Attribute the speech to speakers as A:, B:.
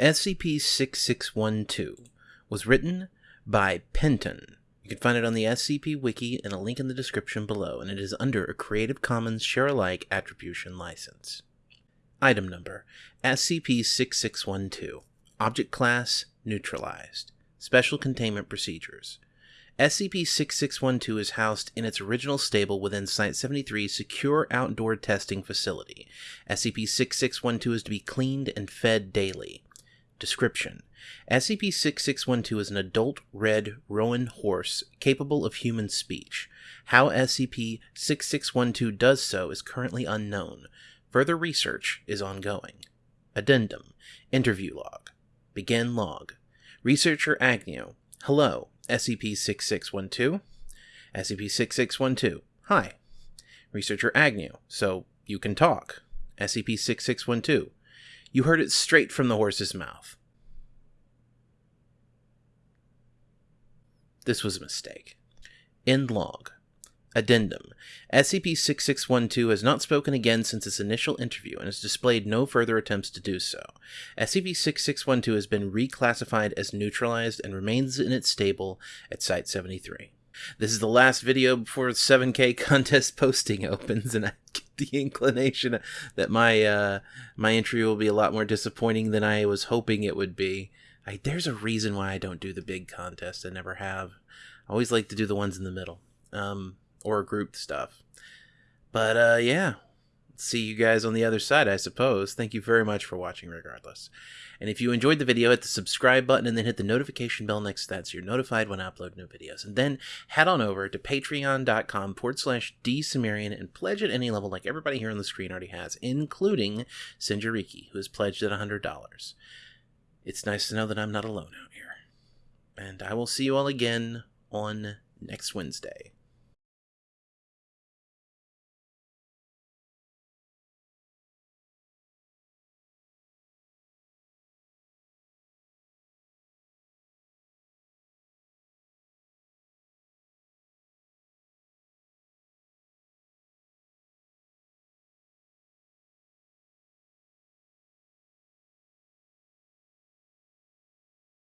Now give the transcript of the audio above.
A: SCP-6612 was written by Penton. You can find it on the SCP Wiki and a link in the description below, and it is under a Creative Commons Share-alike Attribution License. Item Number SCP-6612 Object Class Neutralized Special Containment Procedures SCP-6612 is housed in its original stable within Site-73's secure outdoor testing facility. SCP-6612 is to be cleaned and fed daily. Description SCP-6612 is an adult red Roan horse capable of human speech. How SCP-6612 does so is currently unknown. Further research is ongoing. Addendum Interview Log Begin Log Researcher Agnew Hello, SCP-6612. SCP-6612. Hi. Researcher Agnew. So you can talk. SCP-6612. You heard it straight from the horse's mouth. This was a mistake. End log. Addendum SCP 6612 has not spoken again since its initial interview and has displayed no further attempts to do so. SCP 6612 has been reclassified as neutralized and remains in its stable at Site 73. This is the last video before the 7K contest posting opens, and I get the inclination that my uh, my entry will be a lot more disappointing than I was hoping it would be. I, there's a reason why I don't do the big contest. I never have. I always like to do the ones in the middle. Um, or group stuff. But uh, yeah, see you guys on the other side, I suppose. Thank you very much for watching, regardless. And if you enjoyed the video, hit the subscribe button and then hit the notification bell next to that so you're notified when I upload new videos. And then head on over to patreon.com forward slash dsumerian and pledge at any level like everybody here on the screen already has, including Sinjariki, who has pledged at $100. It's nice to know that I'm not alone out here. And I will see you all again on next Wednesday.